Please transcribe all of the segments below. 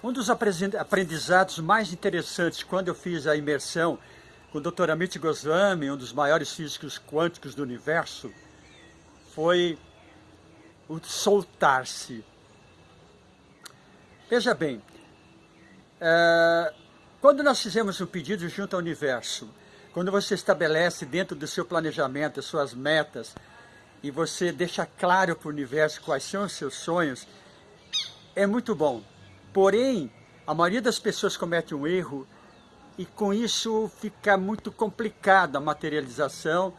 Um dos aprendizados mais interessantes quando eu fiz a imersão com o Dr. Amit Goswami, um dos maiores físicos quânticos do universo, foi o soltar-se. Veja bem, é, quando nós fizemos um pedido junto ao universo, quando você estabelece dentro do seu planejamento as suas metas e você deixa claro para o universo quais são os seus sonhos, é muito bom. Porém, a maioria das pessoas comete um erro e com isso fica muito complicada a materialização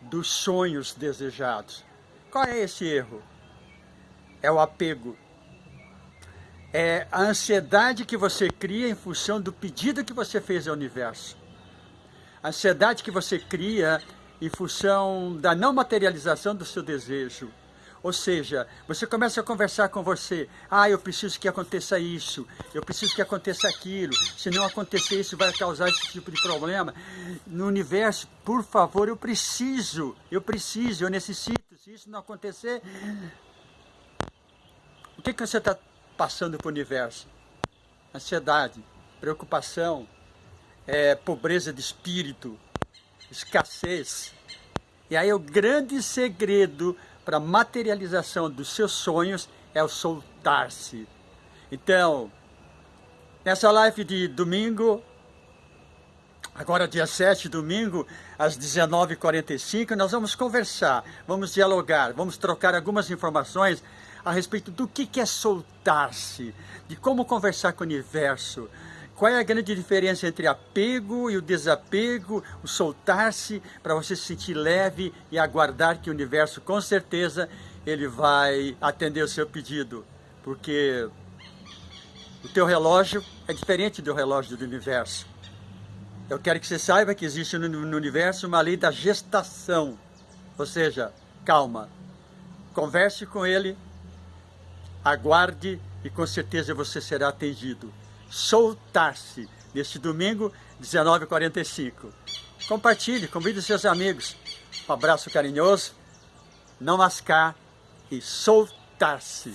dos sonhos desejados. Qual é esse erro? É o apego. É a ansiedade que você cria em função do pedido que você fez ao universo. A ansiedade que você cria em função da não materialização do seu desejo. Ou seja, você começa a conversar com você, ah, eu preciso que aconteça isso, eu preciso que aconteça aquilo, se não acontecer isso vai causar esse tipo de problema. No universo, por favor, eu preciso, eu preciso, eu necessito, se isso não acontecer... O que, que você está passando para o universo? Ansiedade, preocupação, é, pobreza de espírito, escassez. E aí o grande segredo para materialização dos seus sonhos é o soltar-se. Então, nessa live de domingo, agora dia 7, domingo, às 19h45, nós vamos conversar, vamos dialogar, vamos trocar algumas informações a respeito do que é soltar-se, de como conversar com o universo, qual é a grande diferença entre apego e o desapego, o soltar-se para você se sentir leve e aguardar que o universo, com certeza, ele vai atender o seu pedido. Porque o teu relógio é diferente do relógio do universo. Eu quero que você saiba que existe no universo uma lei da gestação. Ou seja, calma, converse com ele, aguarde e com certeza você será atendido soltar-se neste domingo, 19h45. Compartilhe, convide seus amigos. Um abraço carinhoso, não mascar e soltar-se.